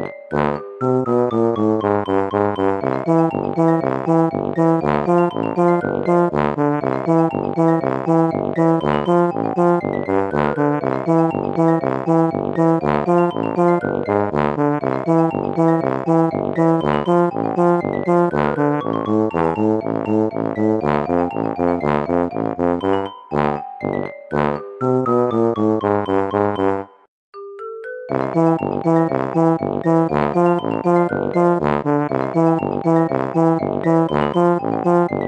Bye.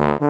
Mm-hmm.